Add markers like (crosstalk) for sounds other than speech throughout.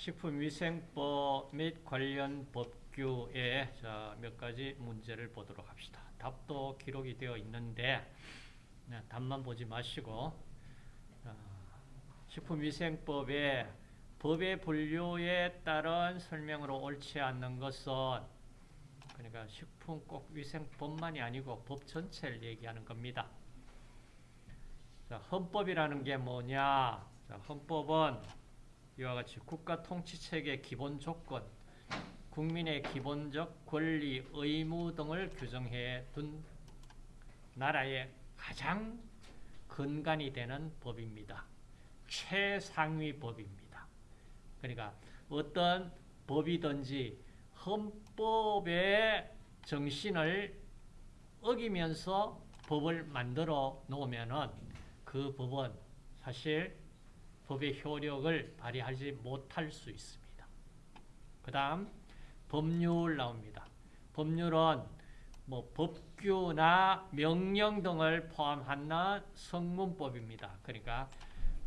식품위생법 및 관련 법규에 몇 가지 문제를 보도록 합시다. 답도 기록이 되어 있는데 네, 답만 보지 마시고 식품위생법의 법의 분류에 따른 설명으로 옳지 않는 것은 그러니까 식품 꼭 위생법만이 아니고 법 전체를 얘기하는 겁니다. 자, 헌법이라는 게 뭐냐? 자, 헌법은 이와 같이 국가 통치체계 기본 조건, 국민의 기본적 권리, 의무 등을 규정해 둔 나라의 가장 근간이 되는 법입니다. 최상위 법입니다. 그러니까 어떤 법이든지 헌법의 정신을 어기면서 법을 만들어 놓으면은 그 법은 사실 법의 효력을 발휘하지 못할 수 있습니다. 그 다음 법률 나옵니다. 법률은 뭐 법규나 명령 등을 포함하는 성문법입니다. 그러니까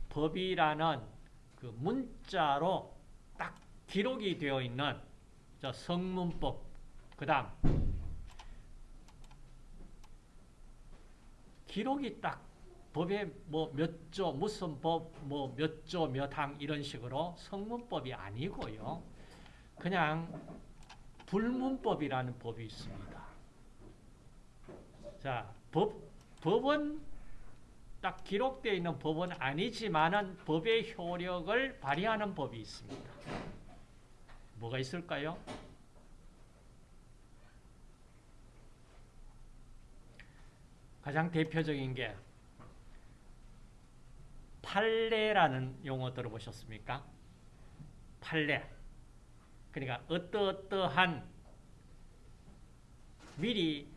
법이라는 그 문자로 딱 기록이 되어 있는 성문법 그 다음 기록이 딱 법에 뭐 몇 조, 무슨 법, 뭐 몇 조, 몇 항 이런 식으로 성문법이 아니고요. 그냥 불문법이라는 법이 있습니다. 자, 법, 법은 딱 기록되어 있는 법은 아니지만은 법의 효력을 발휘하는 법이 있습니다. 뭐가 있을까요? 가장 대표적인 게 판례라는 용어 들어보셨습니까? 판례. 그러니까 어떠어떠한 미리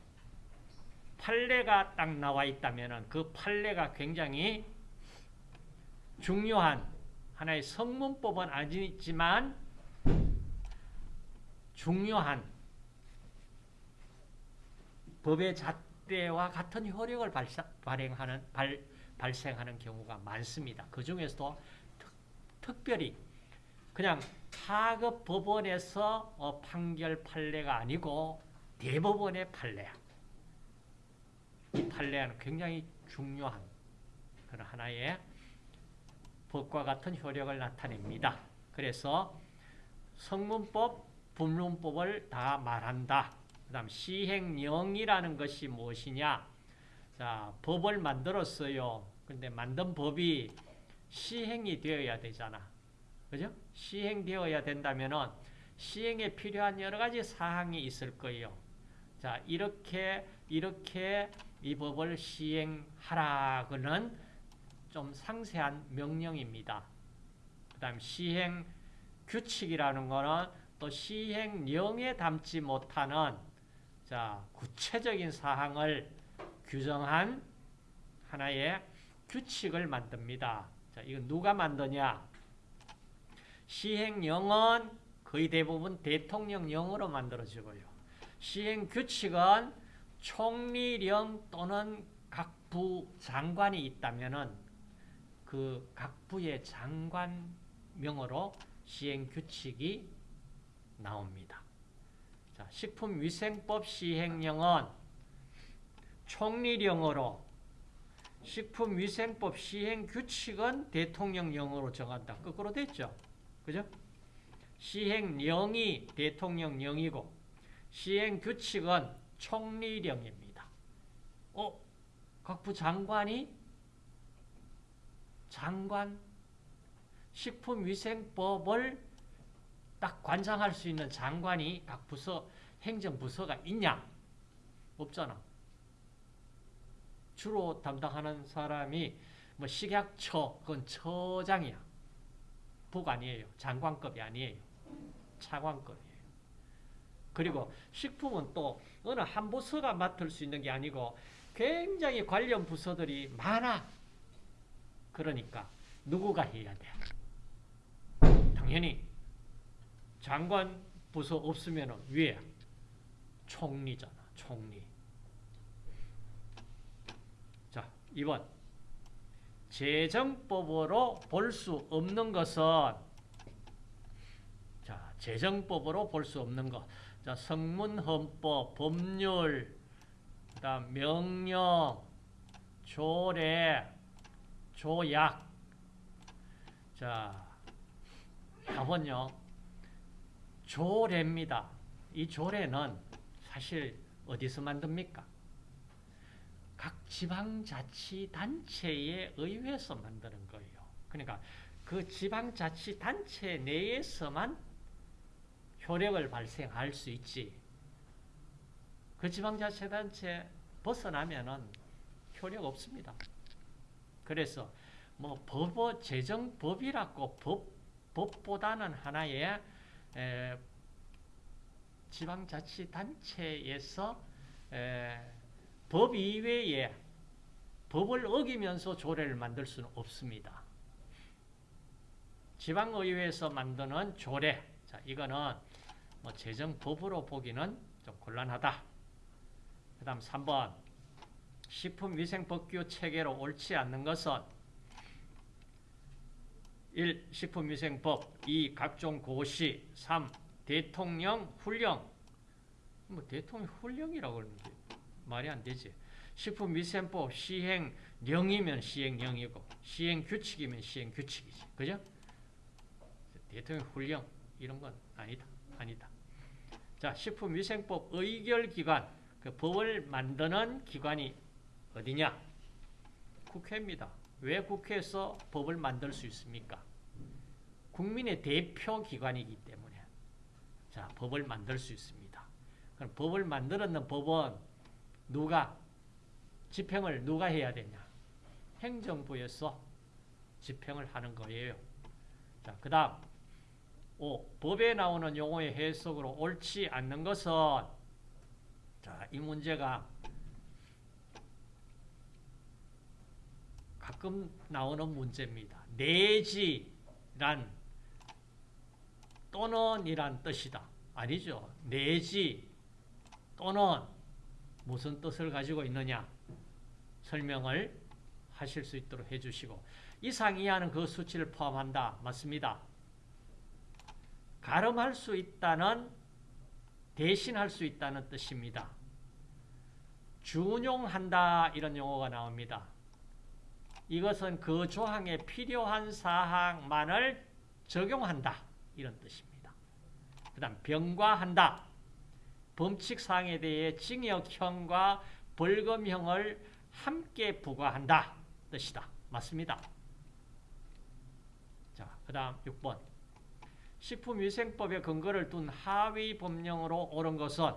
판례가 딱 나와 있다면 그 판례가 굉장히 중요한 하나의 성문법은 아니지만 중요한 법의 잣대와 같은 효력을 발행하는 발, 발생하는 경우가 많습니다. 그 중에서도 특, 별히 그냥 하급 법원에서 어, 판결 판례가 아니고 대법원의 판례. 이 판례는 굉장히 중요한 그런 하나의 법과 같은 효력을 나타냅니다. 그래서 성문법, 분문법을 다 말한다. 그 다음 시행령이라는 것이 무엇이냐? 자, 법을 만들었어요. 근데 만든 법이 시행이 되어야 되잖아. 그죠? 시행되어야 된다면은 시행에 필요한 여러 가지 사항이 있을 거예요. 자, 이렇게, 이렇게 이 법을 시행하라고는 좀 상세한 명령입니다. 그 다음 시행 규칙이라는 거는 또 시행령에 담지 못하는 자, 구체적인 사항을 규정한 하나의 규칙을 만듭니다. 자, 이거 누가 만드냐? 시행령은 거의 대부분 대통령령으로 만들어지고요. 시행규칙은 총리령 또는 각 부 장관이 있다면 그각 부의 장관명으로 시행규칙이 나옵니다. 자, 식품위생법 시행령은 총리령으로 식품위생법 시행규칙은 대통령령으로 정한다. 거꾸로 됐죠? 그죠? 시행령이 대통령령이고 시행규칙은 총리령입니다. 어? 각 부 장관이 장관 식품위생법을 딱 관장할 수 있는 장관이 각 부서 행정부서가 있냐? 없잖아. 주로 담당하는 사람이 뭐 식약처, 그건 처장이야. 국 아니에요. 장관급이 아니에요. 차관급이에요. 그리고 식품은 또 어느 한 부서가 맡을 수 있는 게 아니고 굉장히 관련 부서들이 많아. 그러니까 누구가 해야 돼? 당연히 장관 부서 없으면 위에 총리잖아. 총리. 2번 재정법으로 볼 수 없는 것은 재정법으로 볼 수 없는 것. 자, 성문헌법, 법률, 그다음 명령, 조례, 조약. 자, 답은요. 조례입니다. 이 조례는 사실 어디서 만듭니까? 각 지방자치단체에 의해서 만드는 거예요. 그러니까 그 지방자치단체 내에서만 효력을 발생할 수 있지. 그 지방자치단체 벗어나면은 효력 없습니다. 그래서 뭐 법어 재정법이라고 법 법보다는 하나의 에, 지방자치단체에서 에, 법 이외에 법을 어기면서 조례를 만들 수는 없습니다. 지방의회에서 만드는 조례, 자 이거는 뭐 재정법으로 보기는 좀 곤란하다. 그 다음 3번 식품위생법규 체계로 옳지 않는 것은 1. 식품위생법 2. 각종 고시 3. 대통령 훈령 뭐 대통령 훈령이라고 그러는데 말이 안 되지. 식품 위생법 시행령이면 시행령이고 시행규칙이면 시행규칙이지. 그죠? 대통령 훈령 이런 건 아니다. 아니다. 자, 식품위생법 의결기관 그 법을 만드는 기관이 어디냐? 국회입니다. 왜 국회에서 법을 만들 수 있습니까? 국민의 대표 기관이기 때문에 자 법을 만들 수 있습니다. 그럼 법을 만들었는 법은 누가 집행을 누가 해야 되냐? 행정부에서 집행을 하는 거예요. 자, 그 다음 5. 법에 나오는 용어의 해석으로 옳지 않는 것은 자, 이 문제가 가끔 나오는 문제입니다. 내지란 또는 이란 뜻이다. 아니죠. 내지 또는 무슨 뜻을 가지고 있느냐 설명을 하실 수 있도록 해주시고 이상 이하는 그 수치를 포함한다. 맞습니다. 가름할 수 있다는 대신할 수 있다는 뜻입니다. 준용한다 이런 용어가 나옵니다. 이것은 그 조항에 필요한 사항만을 적용한다. 이런 뜻입니다. 그 다음 병과한다. 범칙사항에 대해 징역형과 벌금형을 함께 부과한다. 뜻이다. 맞습니다. 자, 그 다음 6번. 식품위생법의 근거를 둔 하위 법령으로 옳은 것은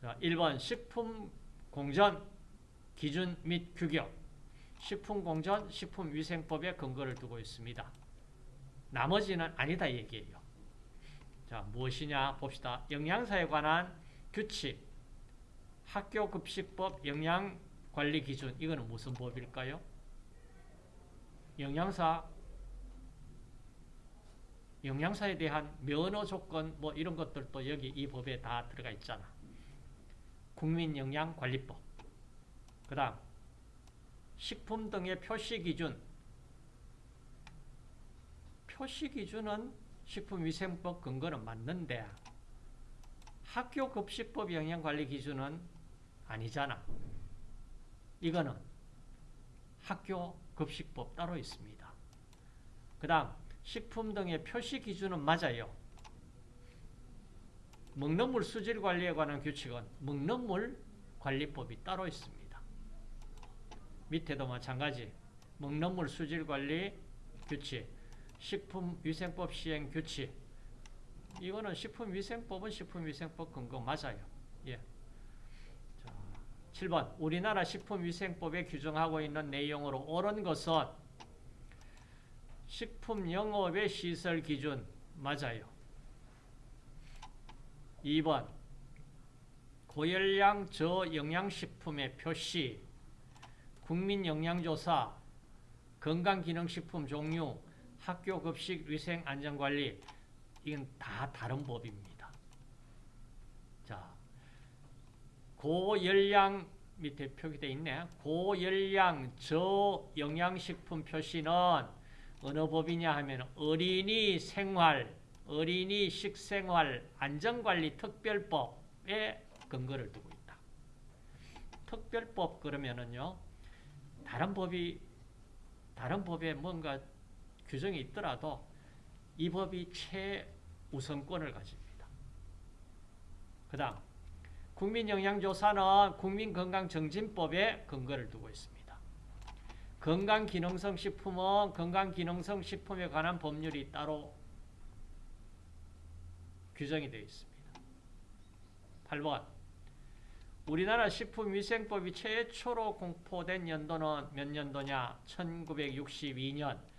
자, 1번 식품공전 기준 및 규격 식품공전 식품위생법의 근거를 두고 있습니다. 나머지는 아니다 얘기예요. 자 무엇이냐 봅시다. 영양사에 관한 규칙 학교급식법 영양관리기준 이거는 무슨 법일까요? 영양사 영양사에 대한 면허 조건 뭐 이런 것들도 여기 이 법에 다 들어가 있잖아. 국민영양관리법 그 다음 식품 등의 표시기준 표시기준은 식품위생법 근거는 맞는데 학교 급식법 영양관리 기준은 아니잖아. 이거는 학교 급식법 따로 있습니다. 그 다음 식품 등의 표시 기준은 맞아요. 먹는 물 수질 관리에 관한 규칙은 먹는 물 관리법이 따로 있습니다. 밑에도 마찬가지 먹는 물 수질 관리 규칙, 식품위생법 시행 규칙 이거는 식품위생법은 식품위생법 근거 맞아요. 예. 자, 7번 우리나라 식품위생법에 규정하고 있는 내용으로 옳은 것은 식품영업의 시설 기준 맞아요. 2번 고열량 저영양식품의 표시 국민영양조사, 건강기능식품 종류, 학교 급식 위생 안전 관리 이건 다 다른 법입니다. 자, 고열량 밑에 표기되어 있네. 고열량 저영양식품 표시는 어느 법이냐 하면 어린이 생활 어린이 식생활 안전관리 특별법에 근거를 두고 있다. 특별법 그러면은요. 다른 법이 다른 법에 뭔가 규정이 있더라도 이 법이 최우선권을 가집니다. 그 다음 국민영양조사는 국민건강정진법에 근거를 두고 있습니다. 건강기능성 식품은 건강기능성 식품에 관한 법률이 따로 규정이 되어 있습니다. 8번 우리나라 식품위생법이 최초로 공포된 연도는 몇 년도냐? 1962년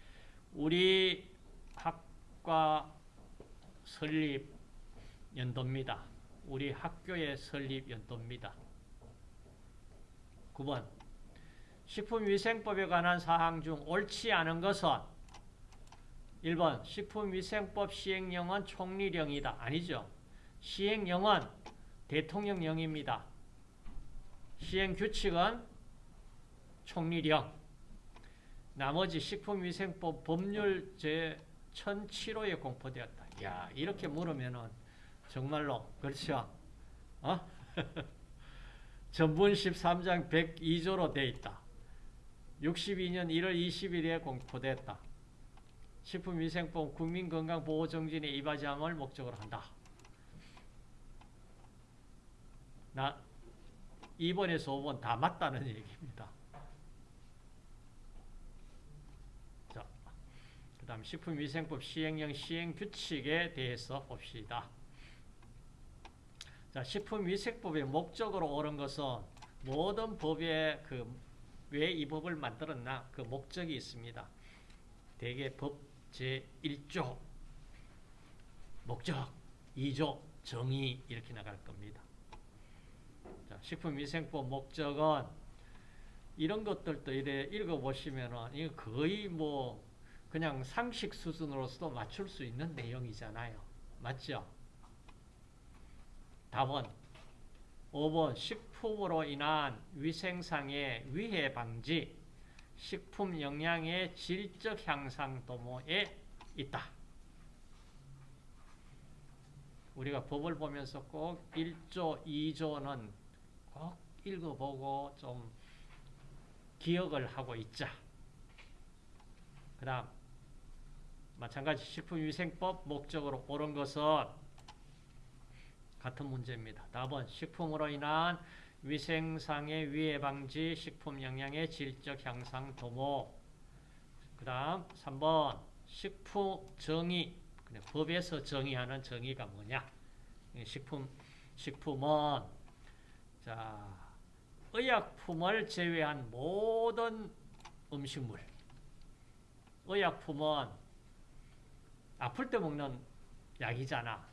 우리 학과 설립 연도입니다. 우리 학교의 설립 연도입니다. 9번 식품위생법에 관한 사항 중 옳지 않은 것은 1번 식품위생법 시행령은 총리령이다. 아니죠. 시행령은 대통령령입니다. 시행규칙은 총리령 나머지 식품위생법 법률 제 1007호에 공포되었다. 야 이렇게 물으면은 정말로 그렇죠. 어? (laughs) 전분 13장 102조로 돼 있다. 62년 1월 20일에 공포됐다. 식품위생법 국민건강보호정진에 이바지함을 목적으로 한다. 나 2번에서 5번 다 맞다는 얘기입니다. 자, 그 다음 식품위생법 시행령 시행규칙에 대해서 봅시다. 자, 식품위생법의 목적으로 옳은 것은 모든 법에 그 왜 이 법을 만들었나 그 목적이 있습니다. 대개 법 제1조 목적 2조 정의 이렇게 나갈 겁니다. 자, 식품위생법 목적은 이런 것들도 이래 읽어보시면은 이거 거의 뭐 그냥 상식 수준으로서도 맞출 수 있는 내용이잖아요. 맞죠? 답은 5번 식품으로 인한 위생상의 위해 방지 식품 영양의 질적 향상 도모에 있다. 우리가 법을 보면서 꼭 1조, 2조는 꼭 읽어보고 좀 기억을 하고 있자. 그 다음 마찬가지 식품위생법 목적으로 옳은 것은 같은 문제입니다. 답은 식품으로 인한 위생상의 위해 방지, 식품 영양의 질적 향상 도모. 그 다음 3번 식품 정의, 법에서 정의하는 정의가 뭐냐? 식품, 식품은 자 의약품을 제외한 모든 음식물. 의약품은 아플 때 먹는 약이잖아.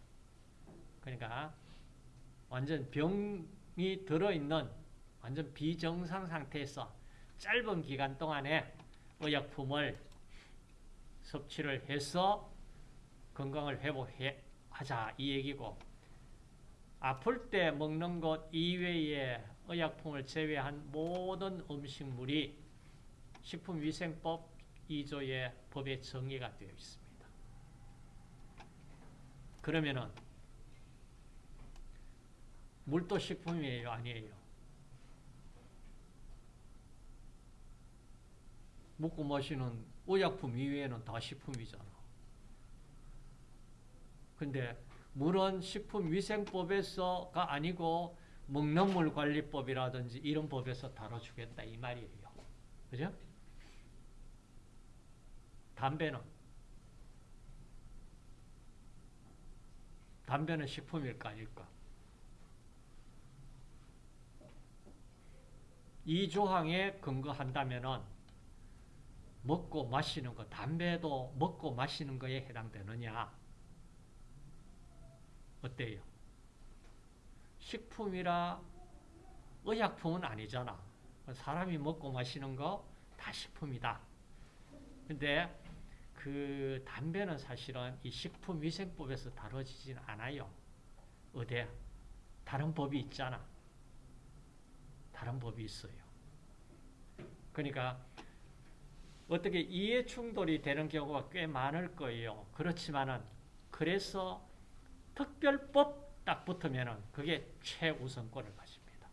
그러니까 완전 병이 들어있는 완전 비정상 상태에서 짧은 기간 동안에 의약품을 섭취를 해서 건강을 회복하자 이 얘기고 아플 때 먹는 것 이외에 의약품을 제외한 모든 음식물이 식품위생법 2조의 법에 정의가 되어 있습니다. 그러면은 물도 식품이에요? 아니에요? 먹고 마시는 의약품 이외에는 다 식품이잖아. 근데 물은 식품위생법에서가 아니고 먹는 물 관리법이라든지 이런 법에서 다뤄주겠다 이 말이에요. 그죠? 담배는 담배는 식품일까 아닐까? 이 조항에 근거한다면은 먹고 마시는 거, 담배도 먹고 마시는 거에 해당되느냐? 어때요? 식품이라 의약품은 아니잖아. 사람이 먹고 마시는 거 다 식품이다. 근데 그 담배는 사실은 이 식품위생법에서 다뤄지진 않아요. 어디? 다른 법이 있잖아. 다른 법이 있어요. 그러니까 어떻게 이해 충돌이 되는 경우가 꽤 많을 거예요. 그렇지만은 그래서 특별법 딱 붙으면은 그게 최우선권을 가집니다.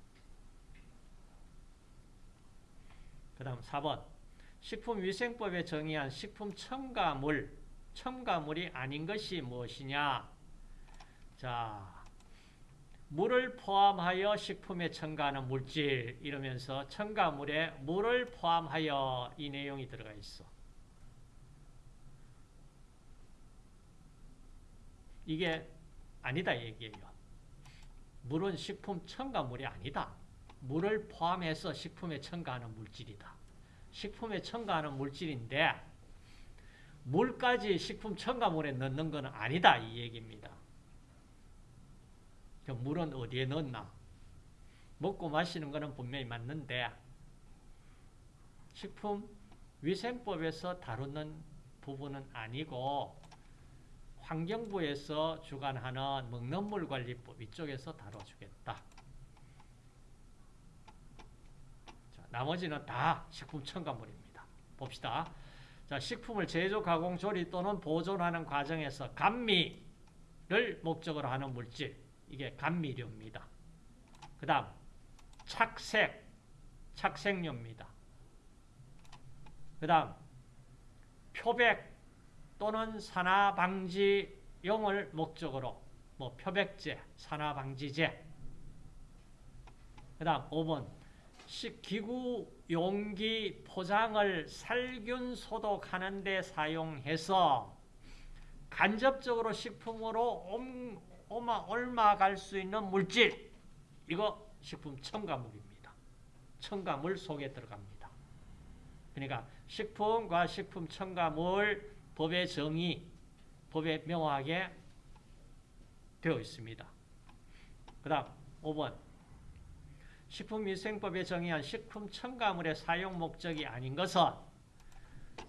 그 다음 4번. 식품위생법에 정의한 식품 첨가물, 첨가물이 아닌 것이 무엇이냐? 자, 물을 포함하여 식품에 첨가하는 물질 이러면서 첨가물에 물을 포함하여 이 내용이 들어가 있어. 이게 아니다 얘기예요. 물은 식품 첨가물이 아니다. 물을 포함해서 식품에 첨가하는 물질이다. 식품에 첨가하는 물질인데 물까지 식품 첨가물에 넣는 것은 아니다 이 얘기입니다. 그 물은 어디에 넣나? 먹고 마시는 것은 분명히 맞는데 식품 위생법에서 다루는 부분은 아니고 환경부에서 주관하는 먹는 물 관리법 이쪽에서 다뤄주겠다. 자, 나머지는 다 식품 첨가물입니다. 봅시다. 자, 식품을 제조, 가공, 조리 또는 보존하는 과정에서 감미를 목적으로 하는 물질 이게 감미료입니다. 그 다음 착색, 착색료입니다. 그 다음 표백 또는 산화방지용을 목적으로 뭐 표백제, 산화방지제 그 다음 5번 기구 용기 포장을 살균 소독하는 데 사용해서 간접적으로 식품으로 오마, 얼마 갈수 있는 물질 이거 식품 첨가물입니다. 첨가물 속에 들어갑니다. 그러니까 식품과 식품 첨가물 법의 정의, 법에 명확하게 되어 있습니다. 그 다음 5번 식품위생법에 정의한 식품 첨가물의 사용 목적이 아닌 것은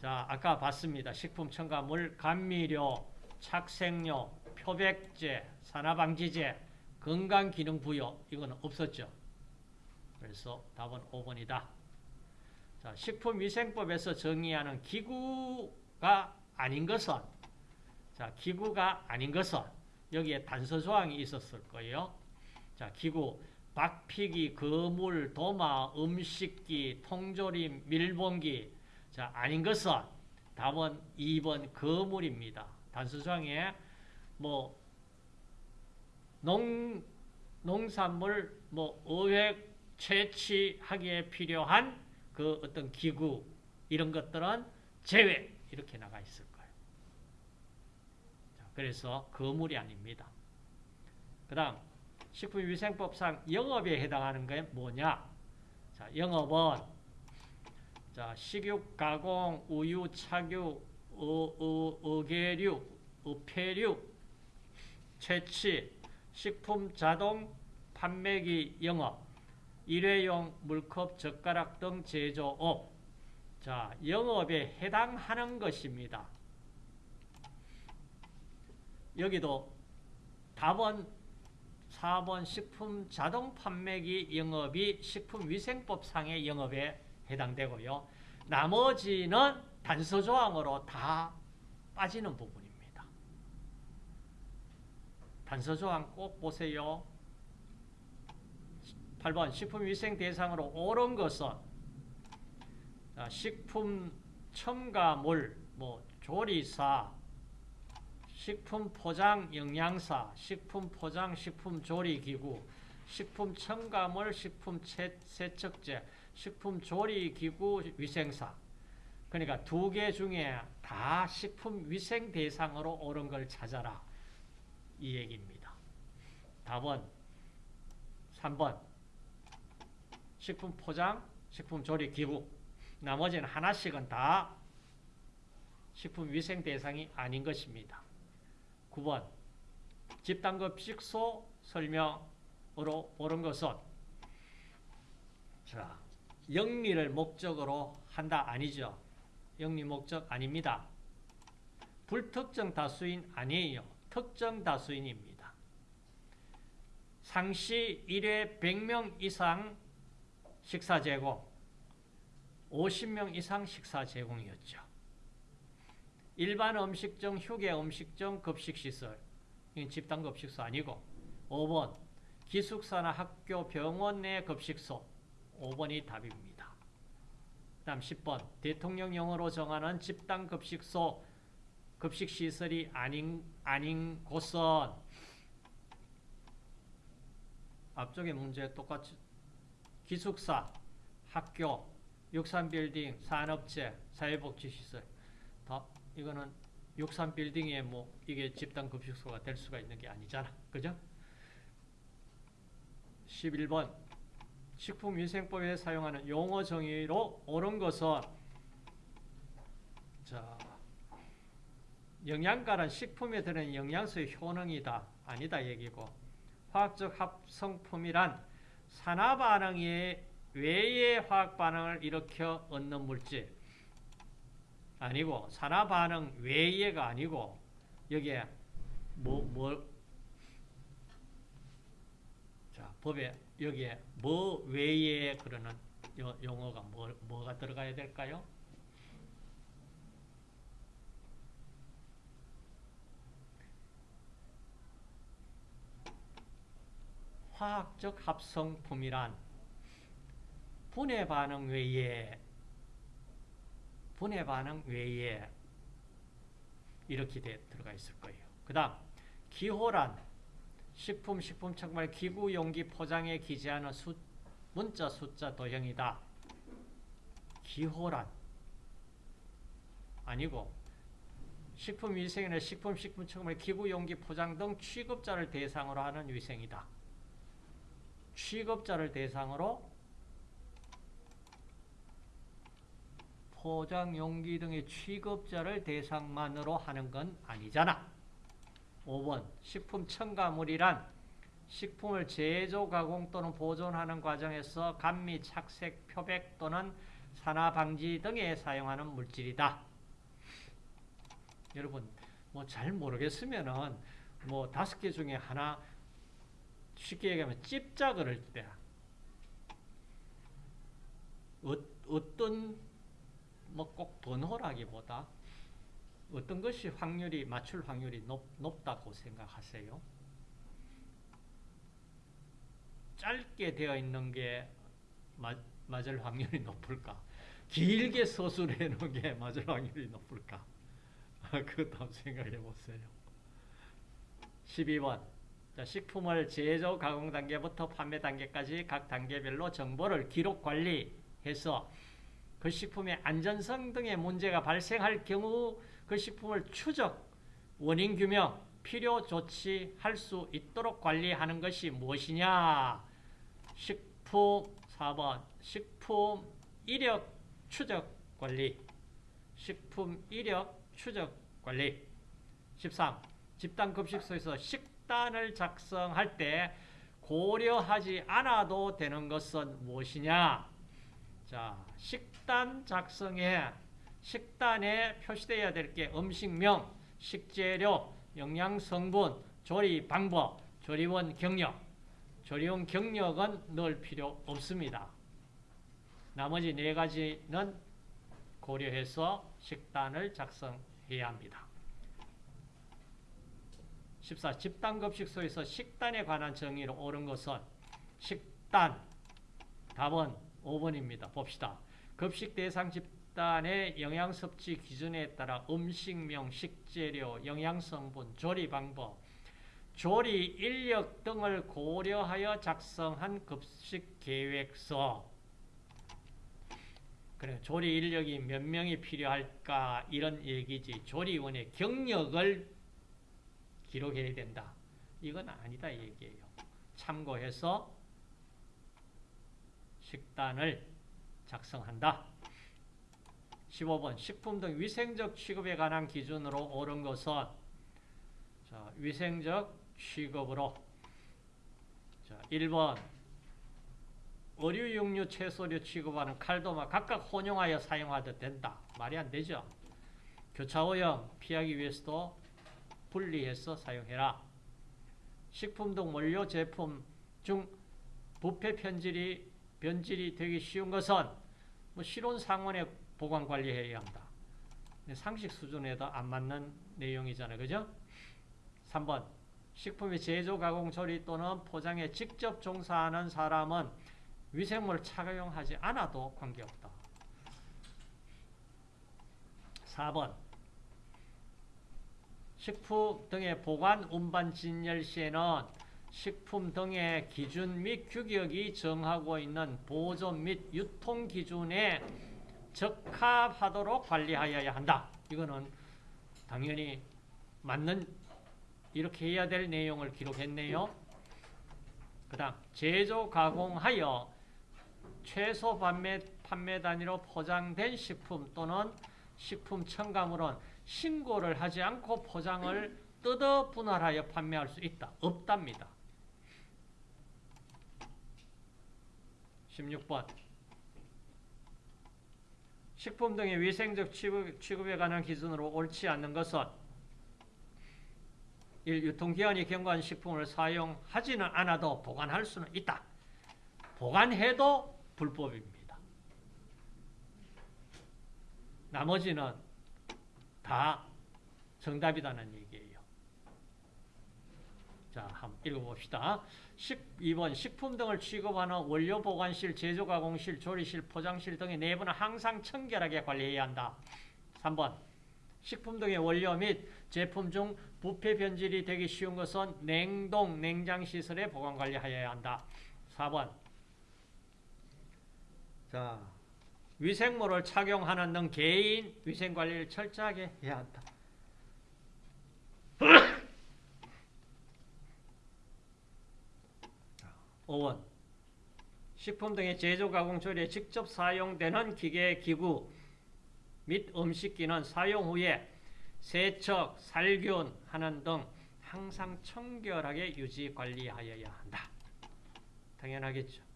자 아까 봤습니다. 식품 첨가물 감미료, 착색료, 표백제, 산화방지제, 건강기능부여 이거는 없었죠. 그래서 답은 5번이다. 자, 식품위생법에서 정의하는 기구가 아닌 것은 자, 기구가 아닌 것은 여기에 단서 조항이 있었을 거예요. 자, 기구 박피기, 거물, 도마, 음식기, 통조림, 밀봉기 자, 아닌 것은 답은 2번 거물입니다. 조항에 뭐 농, 농산물 뭐 어획 채취하기에 필요한 그 어떤 기구 이런 것들은 제외 이렇게 나가 있을 거예요. 자, 그래서 거물이 아닙니다. 그 다음 식품위생법상 영업에 해당하는 게 뭐냐? 자, 영업은 자, 식육, 가공, 우유, 착유, 어, 어, 어계류, 어패류, 채취, 식품, 자동, 판매기 영업, 일회용 물컵, 젓가락 등 제조업, 자, 영업에 해당하는 것입니다. 여기도 답은 4번 식품 자동 판매기 영업이 식품위생법상의 영업에 해당되고요. 나머지는 단서조항으로 다 빠지는 부분입니다. 단서조항 꼭 보세요. 8번 식품위생 대상으로 옳은 것은 식품 첨가물, 뭐 조리사, 식품 포장 영양사, 식품 포장 식품 조리 기구, 식품 첨가물, 식품 세척제, 식품 조리 기구 위생사. 그러니까 두 개 중에 다 식품 위생 대상으로 옳은 걸 찾아라. 이 얘기입니다. 답은 3번. 식품 포장, 식품 조리 기구. 나머지는 하나씩은 다 식품 위생 대상이 아닌 것입니다. 9번 집단급 식소 설명으로 옳은 것은 자, 영리를 목적으로 한다 아니죠. 영리 목적 아닙니다. 불특정 다수인 아니에요. 특정 다수인입니다. 상시 1회 100명 이상 식사 제공 50명 이상 식사 제공이었죠. 일반 음식점, 휴게 음식점, 급식시설. 집단 급식소 아니고 5번 기숙사나 학교, 병원 내 급식소. 5번이 답입니다. 다음 10번 대통령령으로 정하는 집단 급식소 급식시설이 아닌, 아닌 곳은 앞쪽의 문제 똑같이 기숙사, 학교, 육산빌딩, 산업체, 사회복지시설 다 이거는 육산빌딩에 뭐 이게 집단 급식소가 될 수가 있는 게 아니잖아. 그죠? 11번 식품위생법에 사용하는 용어 정의로 옳은 것은 자 영양가는 식품에 들은 영양소의 효능이다. 아니다 얘기고 화학적 합성품이란 산화반응 외의 화학반응을 일으켜 얻는 물질 아니고 산화 반응 외의가 아니고 여기에 뭐, 뭐, 자, 법에 여기에 뭐 외에 그러는 용어가 뭐, 뭐가 들어가야 될까요? 화학적 합성품이란 분해 반응 외에 분해 반응 외에 이렇게 돼, 들어가 있을 거예요. 그 다음 기호란 식품, 식품 척말 기구 용기 포장에 기재하는 수, 문자 숫자 도형이다. 기호란 아니고 식품 위생이나 식품, 식품 척말 기구 용기 포장 등 취급자를 대상으로 하는 위생이다. 취급자를 대상으로 포장 용기 등의 취급자를 대상만으로 하는 건 아니잖아. 5번 식품 첨가물이란 식품을 제조, 가공 또는 보존하는 과정에서 감미, 착색, 표백 또는 산화 방지 등에 사용하는 물질이다. 여러분 뭐 잘 모르겠으면은 뭐 다섯 개 중에 하나 쉽게 얘기하면 찝자 그럴 때 어, 어떤 뭐 꼭 번호라기보다 어떤 것이 확률이 맞출 확률이 높, 높다고 생각하세요? 짧게 되어 있는 게 마, 맞을 확률이 높을까? 길게 서술해 놓은 게 (laughs) 맞을 확률이 높을까? (laughs) 그것도 한번 생각해 보세요. 12번 자, 식품을 제조, 가공 단계부터 판매 단계까지 각 단계별로 정보를 기록 관리해서 그 식품의 안전성 등의 문제가 발생할 경우 그 식품을 추적, 원인 규명, 필요 조치할 수 있도록 관리하는 것이 무엇이냐? 식품 4번 식품 이력 추적 관리 식품 이력 추적 관리 13 집단 급식소에서 식 식단을 작성할 때 고려하지 않아도 되는 것은 무엇이냐? 자, 식단 작성에 식단에 표시되어야 될 게 음식명, 식재료, 영양성분, 조리 방법, 조리원 경력. 조리원 경력은 넣을 필요 없습니다. 나머지 네 가지는 고려해서 식단을 작성해야 합니다. 14. 집단급식소에서 식단에 관한 정의로 옳은 것은 식단 답은 5번입니다. 봅시다. 급식 대상 집단의 영양 섭취 기준에 따라 음식명, 식재료, 영양성분, 조리 방법, 조리 인력 등을 고려하여 작성한 급식 계획서 그래 조리 인력이 몇 명이 필요할까 이런 얘기지 조리원의 경력을 기록해야 된다. 이건 아니다 얘기예요. 참고해서 식단을 작성한다. 15번 식품 등 위생적 취급에 관한 기준으로 옳은 것은 자, 위생적 취급으로 자, 1번 어류, 육류, 채소류 취급하는 칼도마 각각 혼용하여 사용하도 된다. 말이 안 되죠. 교차오염 피하기 위해서도 분리해서 사용해라. 식품 등 원료 제품 중 부패 편질이 변질이 되기 쉬운 것은 뭐 실온 상온에 보관 관리해야 한다. 상식 수준에도 안 맞는 내용이잖아요. 그죠? 3번 식품의 제조, 가공, 조리 또는 포장에 직접 종사하는 사람은 위생물을 착용하지 않아도 관계없다. 4번 식품 등의 보관, 운반, 진열 시에는 식품 등의 기준 및 규격이 정하고 있는 보존 및 유통 기준에 적합하도록 관리하여야 한다. 이거는 당연히 맞는 이렇게 해야 될 내용을 기록했네요. 그 다음 제조 가공하여 최소 판매, 판매 단위로 포장된 식품 또는 식품 첨가물은 신고를 하지 않고 포장을 뜯어 분할하여 판매할 수 있다. 없답니다. 16번 식품 등의 위생적 취급, 취급 에 관한 기준으로 옳지 않는 것은 1. 유통기한이 경과한 식품을 사용하지는 않아도 보관할 수는 있다. 보관해도 불법입니다. 나머지는 다 정답이라는 얘기예요. 자, 한번 읽어봅시다. 12번 식품 등을 취급하는 원료 보관실, 제조 가공실, 조리실, 포장실 등의 내부는 항상 청결하게 관리해야 한다. 3번 식품 등의 원료 및 제품 중 부패 변질이 되기 쉬운 것은 냉동, 냉장 시설에 보관 관리하여야 한다. 4번 자, 위생모를 착용하는 등 개인 위생 관리를 철저하게 해야 한다. 5원 식품 등의 제조, 가공, 조리에 직접 사용되는 기계, 기구 및 음식기는 사용 후에 세척, 살균 하는 등 항상 청결하게 유지 관리하여야 한다. 당연하겠죠.